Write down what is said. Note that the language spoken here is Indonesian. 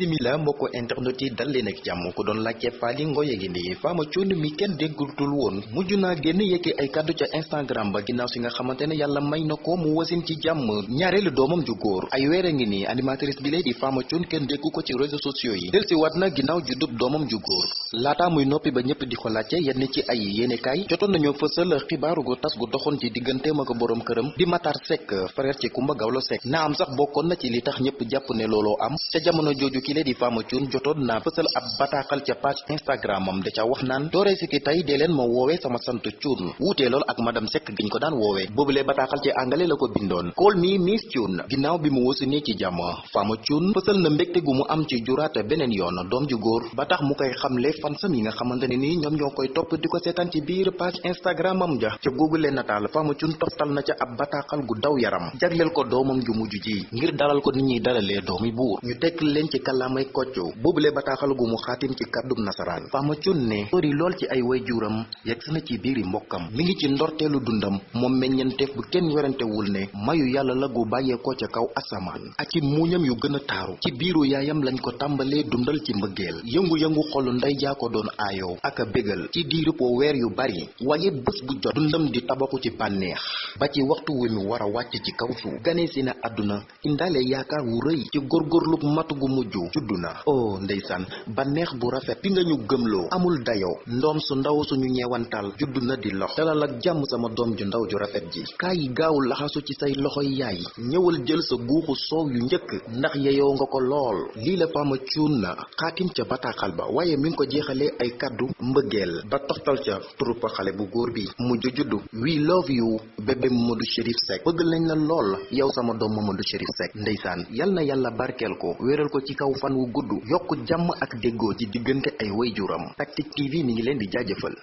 bisimila mbokk internet yi dal leen ak jàmm ku doon laajte faali ngoye gi nii faama cuun mi kenn déggutul woon mujj naa génn yëkki ay kàddu ca instagram ba ginnaaw si nga xamante ne yàlla may na ko mu wasin ci jàmm. Ñaareelu doomam ju góor ay a ngi nii animatrice bi lay di faama cuun kenn déggu ko ci réseaux sociaux yi. Del si waat na ginnaaw juddub doomam ju góor. Laataa muy noppi ba ñëpp di ko laajte yenn ci ay yéenekaay jotoon nañoo fësal xibaaru gu tas gu doxoon ci digganteem ak borom këram di Matar Seck frère ci Kumba Gawlo Seck. Na am sax na ci li tax ñëpp jàpp ne looloo am. Ca jamono jooju ki lee di Fama Thioune jotoon naa fësal ab bataaxal ca page Instagram am da ca wax naan dooree si ki ma woowee sama sant Thioune wuutee lool ak madame Seck giñ ko daan woowee boobulee bataaxal ci angale la ko bindoon call me Miss Thioune ginnaaw bi mu wasu ne ci jàmm Fama Thioune fësal na mbégte gu mu am ci juraate beneen yoon. Doom ju góor. Ba tax mu koy xamle fansam yi nga xamante ne nii ñoom ñoo koy topp di ko seetaan ci biir page Instagram am ja. Ca googulee nataal Fama Thioune toftal na ca ab bataaxal gu daw yaram. Jagleel ko doomam ju mujj ji. Ngir dalal ko nit ñuy dalalee doomi buur. Ñu tekk leen ci kàllaamay koccu. Boobule bataaxal gu mu xaatim ci kàddum nasaraan. Fama Thioune ne sori lool ci ay waajuram. Yegg na ci biiri mbokkam. Mi ngi ci ndorteelu dundam. Moom meññenteef bu kenn werantewul ne mayu yàlla la gu bàyyeekoo ca kaw asamaan. Ak ci muuñam yu gën a taaru. Ci biiru yaayam lañ ko tàmbalee dundal ci mbëggeel. Yëngu-yëngu xolu ndey jaa ko doon aayoo. Ak a bégal. Ci diirub weer yu bari. Waaye bés bu jot. Dundam di tabaxu ci bànneex. Ba ci waxtu wi mu war a wàcc ci kaw suuf. Gane na wu rëy. Ci matu gu mujj juddu na oh ndeysaan. Bànneex bu rafet bi nga ñu amul dayoo ndoom su ndaw suñu ñeewantal juddu na di lox. Dalal ak jàmm sama doom ju ndaw ju rafet ji. Kaa yi gaawul laxasu ci say loxoy yaay. Ñëwal jël sa guuxu soow yu njëkk. Ndax yeyoo nga ko lool. Lii la Fama Thioune na. Xaatim ca bataaxal ba. Mi ngi ko ay kàddu mbëggeel. Ba toxtal ca xale bu góor bi. Juddu we love you bébé Mamadou Chérif Seck. Bëgg nañ la lool. Yow sama doom Mamadou Chérif Seck. Ndeysaan. Yal na yàlla barkeel ko. Wéeral ko ci kaw fan wu gudd yokk jàmm ak déggoo ci diggante ay wayjuram TV mi ngi leen di jaajëfal